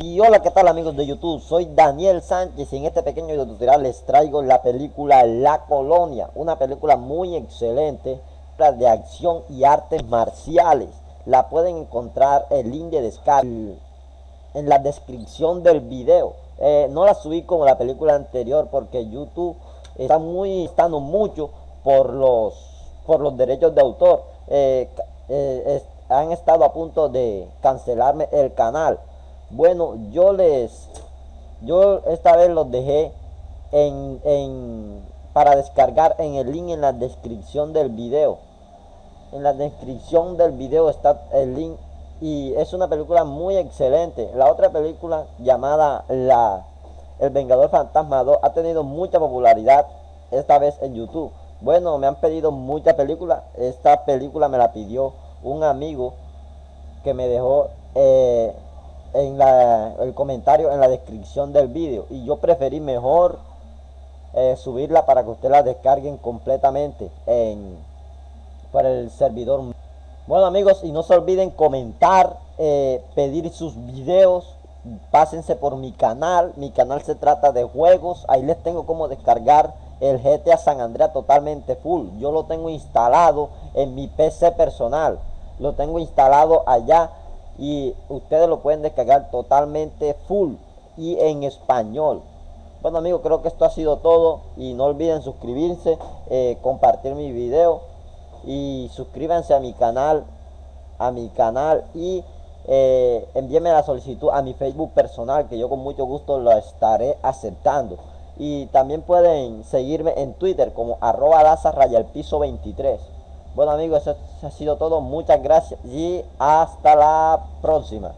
Y hola, ¿qué tal amigos de YouTube? Soy Daniel Sánchez y en este pequeño video tutorial les traigo la película La Colonia, una película muy excelente de acción y artes marciales. La pueden encontrar el link de descarga en la descripción del video. Eh, no la subí como la película anterior porque YouTube está muy estando mucho por los por los derechos de autor. Eh, eh, han estado a punto de cancelarme el canal bueno, yo les, yo esta vez los dejé en, en, para descargar en el link en la descripción del video. En la descripción del video está el link y es una película muy excelente. La otra película llamada la El Vengador Fantasma 2 ha tenido mucha popularidad esta vez en YouTube. Bueno, me han pedido mucha película. Esta película me la pidió un amigo que me dejó eh, en la, el comentario en la descripción del vídeo. Y yo preferí mejor eh, subirla para que ustedes la descarguen completamente en para el servidor. Bueno amigos y no se olviden comentar eh, pedir sus videos. Pásense por mi canal. Mi canal se trata de juegos. Ahí les tengo como descargar el GTA San Andreas totalmente full. Yo lo tengo instalado en mi PC personal. Lo tengo instalado allá y ustedes lo pueden descargar totalmente full y en español. Bueno amigos creo que esto ha sido todo y no olviden suscribirse eh, compartir mi video y suscríbanse a mi canal a mi canal y eh, envíenme la solicitud a mi facebook personal que yo con mucho gusto lo estaré aceptando. Y también pueden seguirme en twitter como arroba el piso 23 bueno amigos, eso ha sido todo. Muchas gracias y hasta la próxima.